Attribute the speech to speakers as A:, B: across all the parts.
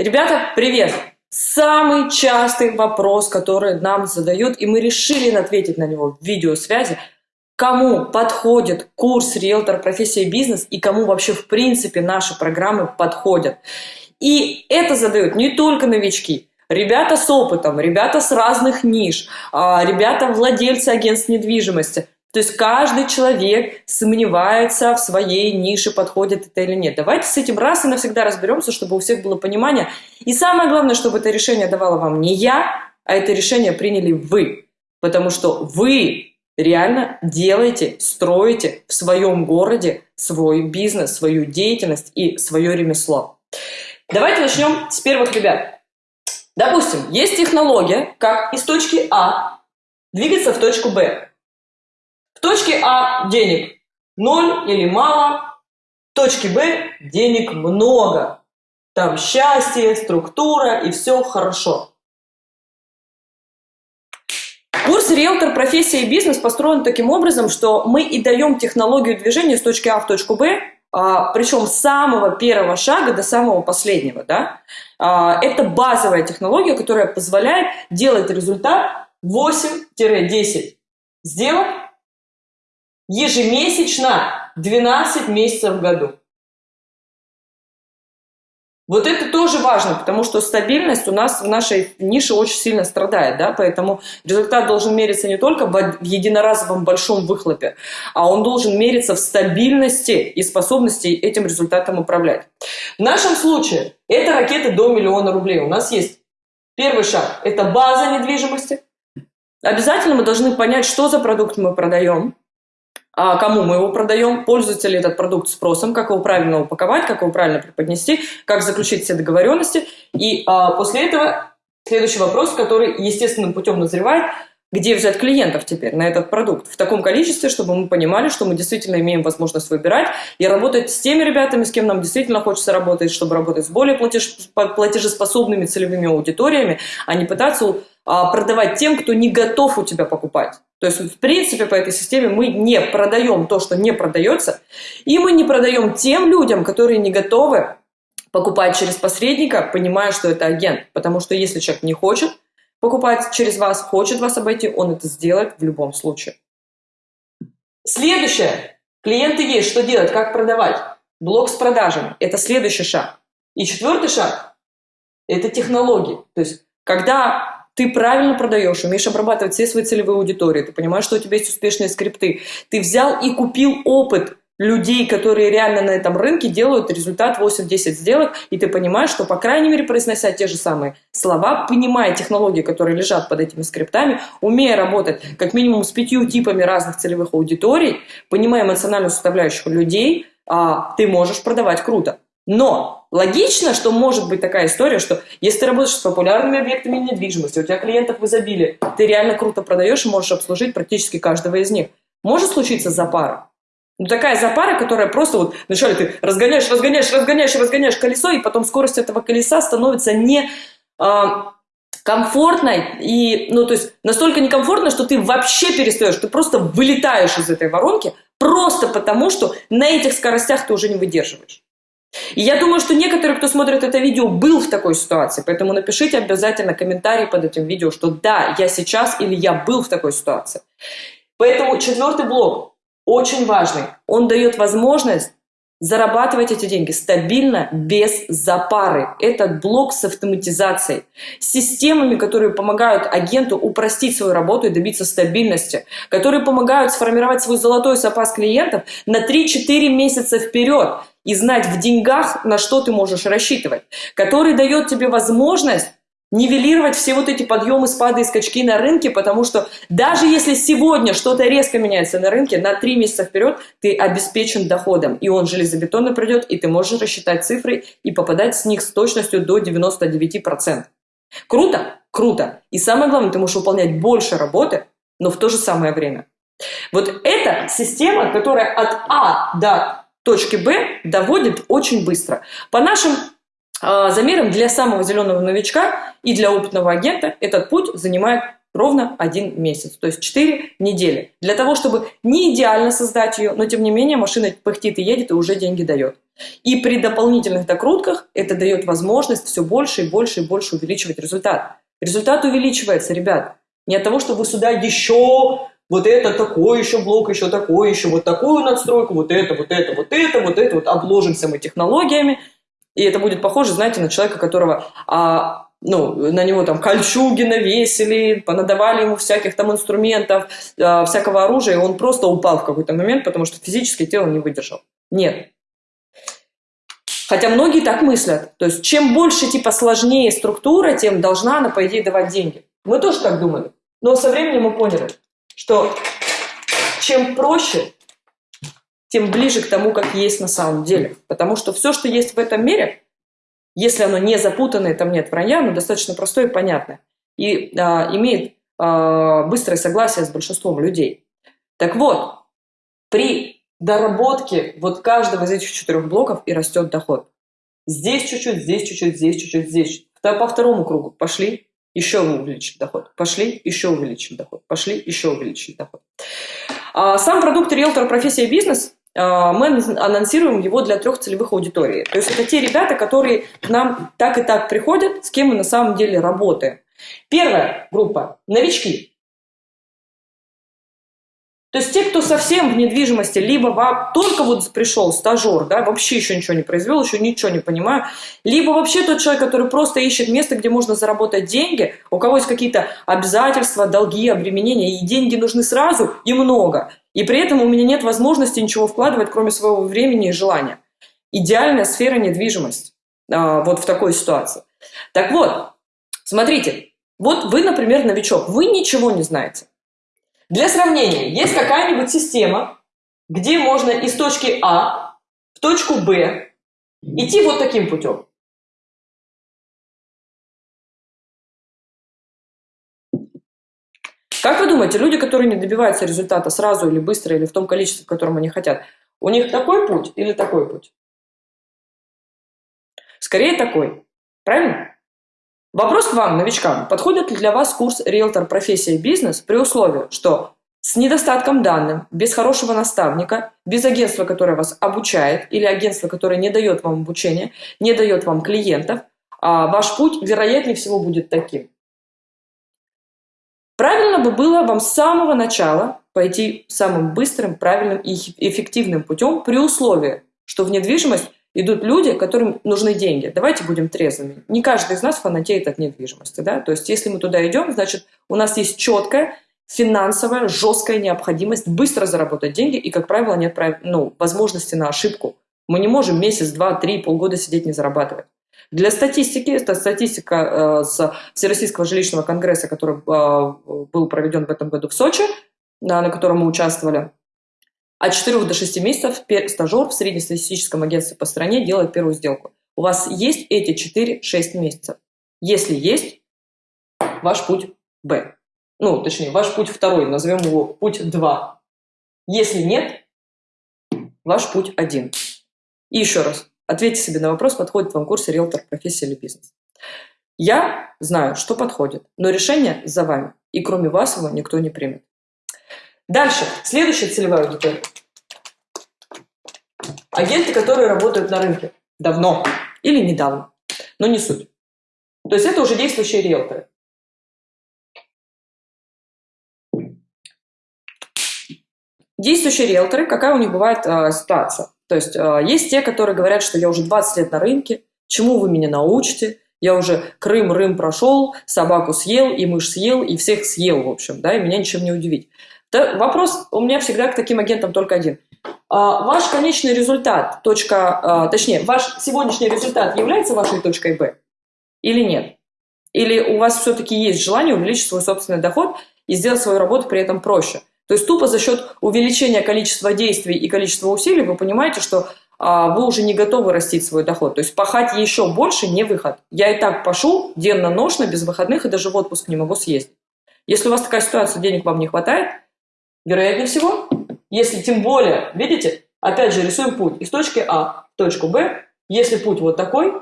A: Ребята, привет! Самый частый вопрос, который нам задают, и мы решили ответить на него в видеосвязи, кому подходит курс риэлтор профессия бизнес и кому вообще в принципе наши программы подходят. И это задают не только новички, ребята с опытом, ребята с разных ниш, а, ребята владельцы агентств недвижимости. То есть каждый человек сомневается в своей нише, подходит это или нет. Давайте с этим раз и навсегда разберемся, чтобы у всех было понимание. И самое главное, чтобы это решение давало вам не я, а это решение приняли вы. Потому что вы реально делаете, строите в своем городе свой бизнес, свою деятельность и свое ремесло. Давайте начнем с первых ребят. Допустим, есть технология, как из точки А двигаться в точку Б. В точке А денег ноль или мало, в точке Б денег много. Там счастье, структура и все хорошо. Курс «Риэлтор. Профессия и бизнес» построен таким образом, что мы и даем технологию движения с точки А в точку Б, а, причем с самого первого шага до самого последнего. Да? А, это базовая технология, которая позволяет делать результат 8-10 сделок ежемесячно 12 месяцев в году. Вот это тоже важно, потому что стабильность у нас в нашей нише очень сильно страдает, да, поэтому результат должен мериться не только в единоразовом большом выхлопе, а он должен мериться в стабильности и способности этим результатом управлять. В нашем случае это ракеты до миллиона рублей. У нас есть первый шаг – это база недвижимости. Обязательно мы должны понять, что за продукт мы продаем, кому мы его продаем, пользуется ли этот продукт спросом, как его правильно упаковать, как его правильно преподнести, как заключить все договоренности. И а, после этого следующий вопрос, который естественным путем назревает, где взять клиентов теперь на этот продукт в таком количестве, чтобы мы понимали, что мы действительно имеем возможность выбирать и работать с теми ребятами, с кем нам действительно хочется работать, чтобы работать с более платежеспособными целевыми аудиториями, а не пытаться а, продавать тем, кто не готов у тебя покупать. То есть, в принципе, по этой системе мы не продаем то, что не продается, и мы не продаем тем людям, которые не готовы покупать через посредника, понимая, что это агент. Потому что если человек не хочет покупать через вас, хочет вас обойти, он это сделает в любом случае. Следующее. Клиенты есть, что делать, как продавать. Блок с продажами. Это следующий шаг. И четвертый шаг – это технологии. То есть, когда ты правильно продаешь, умеешь обрабатывать все свои целевые аудитории, ты понимаешь, что у тебя есть успешные скрипты, ты взял и купил опыт людей, которые реально на этом рынке делают результат 8-10 сделок, и ты понимаешь, что, по крайней мере, произнося те же самые слова, понимая технологии, которые лежат под этими скриптами, умея работать как минимум с пятью типами разных целевых аудиторий, понимая эмоциональную составляющую людей, а, ты можешь продавать круто. Но логично, что может быть такая история, что если ты работаешь с популярными объектами недвижимости, у тебя клиентов в изобилии, ты реально круто продаешь и можешь обслужить практически каждого из них. Может случиться запара. Ну, такая запара, которая просто вот вначале ты разгоняешь, разгоняешь, разгоняешь, разгоняешь колесо, и потом скорость этого колеса становится не э, комфортной, и, ну, то есть настолько некомфортно, что ты вообще перестаешь, ты просто вылетаешь из этой воронки, просто потому, что на этих скоростях ты уже не выдерживаешь. И я думаю, что некоторые, кто смотрит это видео, был в такой ситуации, поэтому напишите обязательно комментарий под этим видео, что да, я сейчас или я был в такой ситуации. Поэтому четвертый блок очень важный. Он дает возможность зарабатывать эти деньги стабильно, без запары. Этот блок с автоматизацией, системами, которые помогают агенту упростить свою работу и добиться стабильности, которые помогают сформировать свой золотой запас клиентов на 3-4 месяца вперед и знать в деньгах, на что ты можешь рассчитывать, который дает тебе возможность нивелировать все вот эти подъемы, спады и скачки на рынке, потому что даже если сегодня что-то резко меняется на рынке, на три месяца вперед ты обеспечен доходом, и он железобетонно придет, и ты можешь рассчитать цифры и попадать с них с точностью до 99%. Круто? Круто. И самое главное, ты можешь выполнять больше работы, но в то же самое время. Вот эта система, которая от А до точки Б доводит очень быстро. По нашим а, замером для самого зеленого новичка и для опытного агента этот путь занимает ровно один месяц, то есть 4 недели. Для того, чтобы не идеально создать ее, но тем не менее машина пыхтит и едет и уже деньги дает. И при дополнительных докрутках это дает возможность все больше и больше и больше увеличивать результат. Результат увеличивается, ребят. Не от того, что вы сюда еще вот это такой еще блок, еще такой, еще вот такую надстройку, вот это, вот это, вот это, вот это, вот обложимся мы технологиями, и это будет похоже, знаете, на человека, которого а, ну, на него там кольчуги навесили, понадавали ему всяких там инструментов, э, всякого оружия, и он просто упал в какой-то момент, потому что физически тело не выдержал. Нет. Хотя многие так мыслят. То есть, чем больше, типа, сложнее структура, тем должна она, по идее, давать деньги. Мы тоже так думали. Но со временем мы поняли, что чем проще, тем ближе к тому, как есть на самом деле. Потому что все, что есть в этом мире, если оно не запутанное, там нет вранья, оно достаточно простое и понятное. И а, имеет а, быстрое согласие с большинством людей. Так вот, при доработке вот каждого из этих четырех блоков и растет доход. Здесь чуть-чуть, здесь чуть-чуть, здесь чуть-чуть, здесь. По второму кругу пошли, еще увеличить доход. Пошли, еще увеличить доход. Пошли, еще увеличить доход. А, сам продукт риэлтора профессия бизнес а, мы анонсируем его для трех целевых аудиторий. То есть это те ребята, которые к нам так и так приходят, с кем мы на самом деле работаем. Первая группа – новички. То есть те, кто совсем в недвижимости, либо только вот пришел стажер, да, вообще еще ничего не произвел, еще ничего не понимаю, либо вообще тот человек, который просто ищет место, где можно заработать деньги, у кого есть какие-то обязательства, долги, обременения, и деньги нужны сразу и много. И при этом у меня нет возможности ничего вкладывать, кроме своего времени и желания. Идеальная сфера недвижимость а, вот в такой ситуации. Так вот, смотрите, вот вы, например, новичок, вы ничего не знаете. Для сравнения, есть какая-нибудь система, где можно из точки А в точку Б идти вот таким путем. Как вы думаете, люди, которые не добиваются результата сразу или быстро, или в том количестве, в котором они хотят, у них такой путь или такой путь? Скорее такой. Правильно? Вопрос к вам, новичкам. Подходит ли для вас курс «Риэлтор. Профессия бизнес» при условии, что с недостатком данных, без хорошего наставника, без агентства, которое вас обучает, или агентства, которое не дает вам обучения, не дает вам клиентов, а ваш путь, вероятнее всего, будет таким. Правильно бы было вам с самого начала пойти самым быстрым, правильным и эффективным путем при условии, что в недвижимость идут люди, которым нужны деньги. Давайте будем трезвыми. Не каждый из нас фанатеет от недвижимости. Да? То есть если мы туда идем, значит у нас есть четкая финансовая, жесткая необходимость быстро заработать деньги, и, как правило, нет ну, возможности на ошибку. Мы не можем месяц, два, три, полгода сидеть не зарабатывать. Для статистики, это статистика э, с Всероссийского жилищного конгресса, который э, был проведен в этом году в Сочи, на, на котором мы участвовали. От 4 до 6 месяцев стажер в среднестатистическом агентстве по стране делает первую сделку. У вас есть эти 4-6 месяцев? Если есть, ваш путь Б. Ну, точнее, ваш путь второй, назовем его путь 2. Если нет, ваш путь один. И еще раз, Ответьте себе на вопрос, подходит вам курс риэлтор, профессия или бизнес. Я знаю, что подходит, но решение за вами. И кроме вас его никто не примет. Дальше. Следующая целевая аудитория. Агенты, которые работают на рынке давно или недавно, но не суть. То есть это уже действующие риэлторы. Действующие риэлторы, какая у них бывает э, ситуация? То есть э, есть те, которые говорят, что я уже 20 лет на рынке, чему вы меня научите, я уже Крым-Рым прошел, собаку съел, и мышь съел, и всех съел, в общем, да, и меня ничем не удивить. Вопрос у меня всегда к таким агентам только один. А, ваш конечный результат, точка, а, точнее, ваш сегодняшний результат является вашей точкой Б или нет? Или у вас все-таки есть желание увеличить свой собственный доход и сделать свою работу при этом проще? То есть тупо за счет увеличения количества действий и количества усилий вы понимаете, что а, вы уже не готовы растить свой доход. То есть пахать еще больше не выход. Я и так пашу денно-ношно, без выходных, и даже в отпуск не могу съездить. Если у вас такая ситуация, денег вам не хватает, вероятнее всего, если тем более, видите, опять же рисуем путь из точки А в точку Б, если путь вот такой,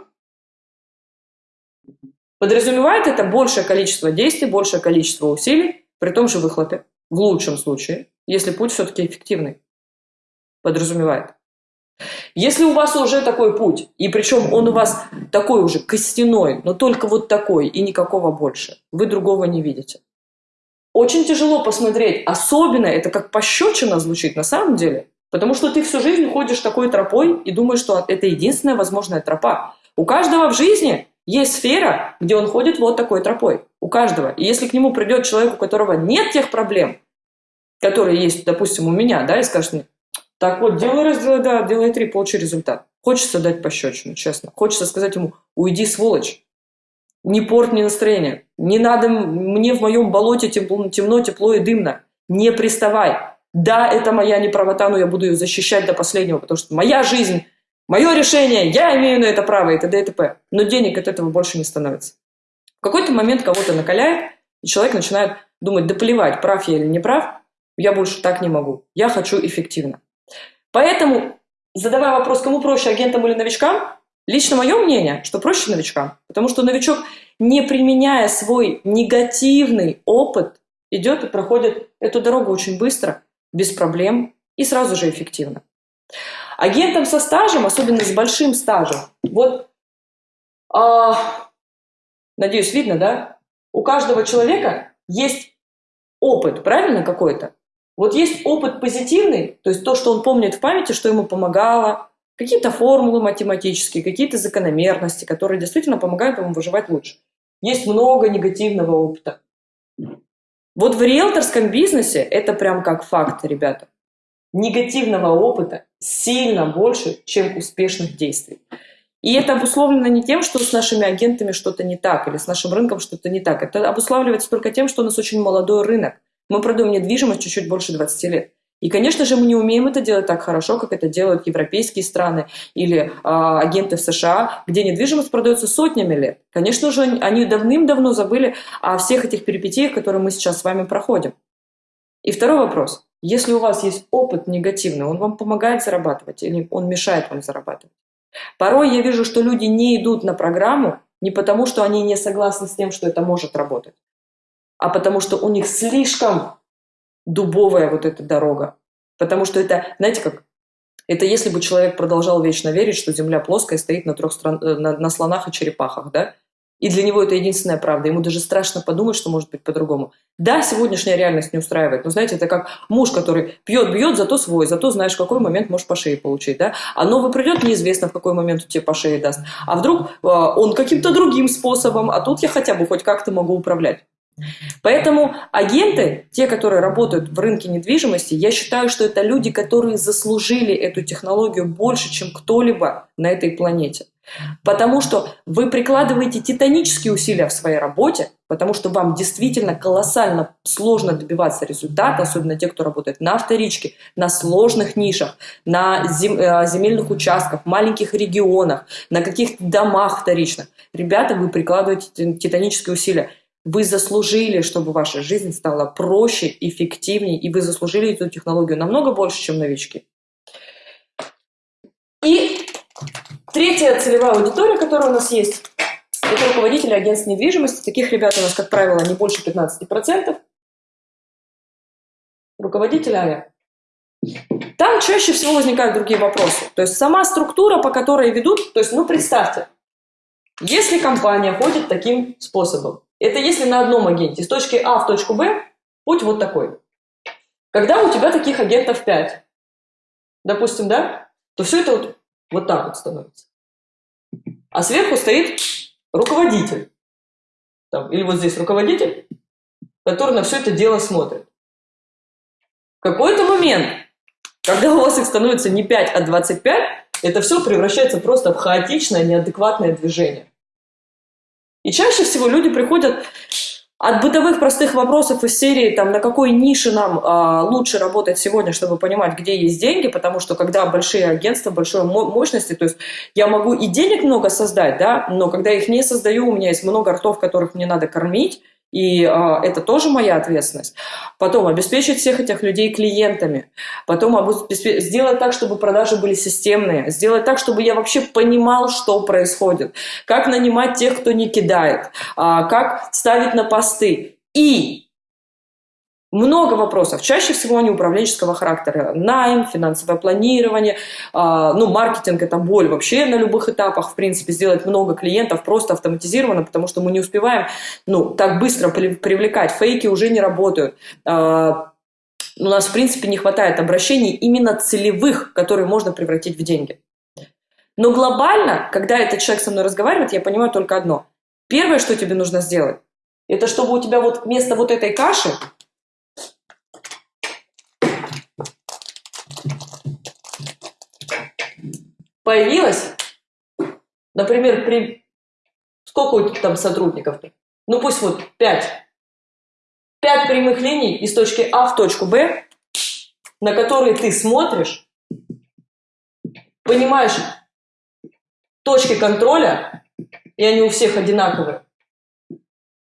A: Подразумевает это большее количество действий, большее количество усилий при том же выхлопе, в лучшем случае, если путь все-таки эффективный. Подразумевает. Если у вас уже такой путь, и причем он у вас такой уже костяной, но только вот такой и никакого больше, вы другого не видите. Очень тяжело посмотреть, особенно это как пощечина звучит на самом деле, потому что ты всю жизнь ходишь такой тропой и думаешь, что это единственная возможная тропа. У каждого в жизни есть сфера, где он ходит вот такой тропой. У каждого. И если к нему придет человек, у которого нет тех проблем, которые есть, допустим, у меня, да, и скажет мне, так вот, делай раз, делай да, делай три, получи результат. Хочется дать пощечину, честно. Хочется сказать ему, уйди, сволочь. Не порт мне настроение. Не надо мне в моем болоте темно, темно, тепло и дымно. Не приставай. Да, это моя неправота, но я буду ее защищать до последнего, потому что моя жизнь, мое решение, я имею на это право и т.д. и т.п. Но денег от этого больше не становится. В какой-то момент кого-то накаляет, и человек начинает думать, да плевать, прав я или не прав, я больше так не могу. Я хочу эффективно. Поэтому, задавая вопрос, кому проще, агентам или новичкам, лично мое мнение, что проще новичкам. Потому что новичок, не применяя свой негативный опыт, идет и проходит эту дорогу очень быстро, без проблем и сразу же эффективно. Агентам со стажем, особенно с большим стажем, вот, а, надеюсь, видно, да? У каждого человека есть опыт, правильно, какой-то? Вот есть опыт позитивный, то есть то, что он помнит в памяти, что ему помогало, какие-то формулы математические, какие-то закономерности, которые действительно помогают ему выживать лучше. Есть много негативного опыта. Вот в риэлторском бизнесе это прям как факт, ребята. Негативного опыта сильно больше, чем успешных действий. И это обусловлено не тем, что с нашими агентами что-то не так, или с нашим рынком что-то не так. Это обуславливается только тем, что у нас очень молодой рынок. Мы продаем недвижимость чуть-чуть больше 20 лет. И, конечно же, мы не умеем это делать так хорошо, как это делают европейские страны или э, агенты в США, где недвижимость продается сотнями лет. Конечно же, они давным-давно забыли о всех этих перипетиях, которые мы сейчас с вами проходим. И второй вопрос. Если у вас есть опыт негативный, он вам помогает зарабатывать или он мешает вам зарабатывать? Порой я вижу, что люди не идут на программу не потому, что они не согласны с тем, что это может работать, а потому что у них слишком дубовая вот эта дорога. Потому что это, знаете как, это если бы человек продолжал вечно верить, что Земля плоская стоит на, трех стран, э, на, на слонах и черепахах, да? И для него это единственная правда. Ему даже страшно подумать, что может быть по-другому. Да, сегодняшняя реальность не устраивает, но знаете, это как муж, который пьет, бьет, зато свой, зато знаешь, в какой момент можешь по шее получить, да? А новый придет, неизвестно, в какой момент он тебе по шее даст. А вдруг э, он каким-то другим способом, а тут я хотя бы хоть как-то могу управлять. Поэтому агенты, те, которые работают в рынке недвижимости, я считаю, что это люди, которые заслужили эту технологию больше, чем кто-либо на этой планете. Потому что вы прикладываете титанические усилия в своей работе, потому что вам действительно колоссально сложно добиваться результата, особенно те, кто работает на вторичке, на сложных нишах, на э, земельных участках, маленьких регионах, на каких-то домах вторичных. Ребята, вы прикладываете титанические усилия. Вы заслужили, чтобы ваша жизнь стала проще, эффективнее, и вы заслужили эту технологию намного больше, чем новички. И третья целевая аудитория, которая у нас есть, это руководители агентств недвижимости. Таких ребят у нас, как правило, не больше 15%. Руководители АЯ. Там чаще всего возникают другие вопросы. То есть сама структура, по которой ведут, то есть, ну, представьте, если компания ходит таким способом, это если на одном агенте. С точки А в точку Б путь вот такой. Когда у тебя таких агентов 5, допустим, да, то все это вот, вот так вот становится. А сверху стоит руководитель. Там, или вот здесь руководитель, который на все это дело смотрит. В какой-то момент, когда у вас их становится не 5, а 25, это все превращается просто в хаотичное, неадекватное движение. И чаще всего люди приходят от бытовых простых вопросов из серии, там, на какой нише нам а, лучше работать сегодня, чтобы понимать, где есть деньги, потому что когда большие агентства, большой мощности, то есть я могу и денег много создать, да, но когда их не создаю, у меня есть много ртов, которых мне надо кормить, и э, это тоже моя ответственность. Потом обеспечить всех этих людей клиентами, потом сделать так, чтобы продажи были системные, сделать так, чтобы я вообще понимал, что происходит, как нанимать тех, кто не кидает, э, как ставить на посты. И много вопросов, чаще всего они управленческого характера. Найм, финансовое планирование, э, ну, маркетинг – это боль вообще на любых этапах, в принципе, сделать много клиентов просто автоматизированно, потому что мы не успеваем, ну, так быстро привлекать, фейки уже не работают. Э, у нас, в принципе, не хватает обращений именно целевых, которые можно превратить в деньги. Но глобально, когда этот человек со мной разговаривает, я понимаю только одно. Первое, что тебе нужно сделать, это чтобы у тебя вот вместо вот этой каши появилась, например, при... сколько у тебя там сотрудников? Ну пусть вот 5. 5 прямых линий из точки А в точку Б, на которые ты смотришь, понимаешь точки контроля, и они у всех одинаковые,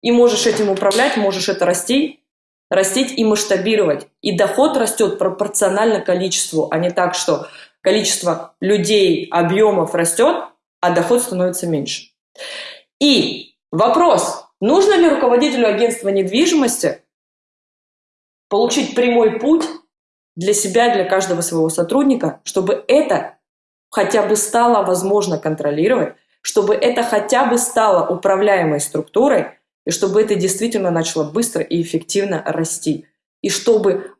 A: и можешь этим управлять, можешь это расти, растить и масштабировать. И доход растет пропорционально количеству, а не так, что количество людей, объемов растет, а доход становится меньше. И вопрос, нужно ли руководителю агентства недвижимости получить прямой путь для себя, для каждого своего сотрудника, чтобы это хотя бы стало возможно контролировать, чтобы это хотя бы стало управляемой структурой, и чтобы это действительно начало быстро и эффективно расти. И чтобы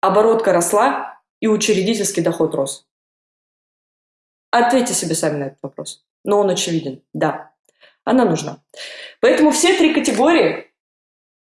A: оборотка росла, и учредительский доход рос? Ответьте себе сами на этот вопрос. Но он очевиден. Да, она нужна. Поэтому все три категории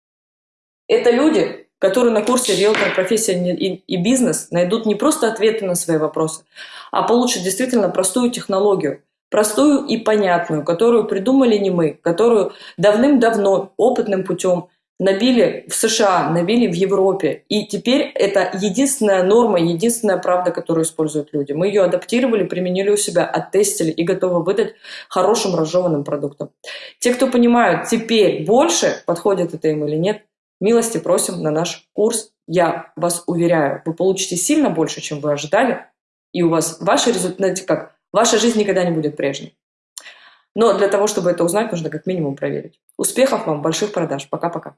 A: – это люди, которые на курсе «Риэлтор. Профессия и бизнес» найдут не просто ответы на свои вопросы, а получат действительно простую технологию, простую и понятную, которую придумали не мы, которую давным-давно опытным путем набили в США, набили в Европе. И теперь это единственная норма, единственная правда, которую используют люди. Мы ее адаптировали, применили у себя, оттестили и готовы выдать хорошим разжеванным продуктом. Те, кто понимают теперь больше, подходит это им или нет, милости просим на наш курс. Я вас уверяю, вы получите сильно больше, чем вы ожидали, и у вас ваши результаты, как, ваша жизнь никогда не будет прежней. Но для того, чтобы это узнать, нужно как минимум проверить. Успехов вам, больших продаж. Пока-пока.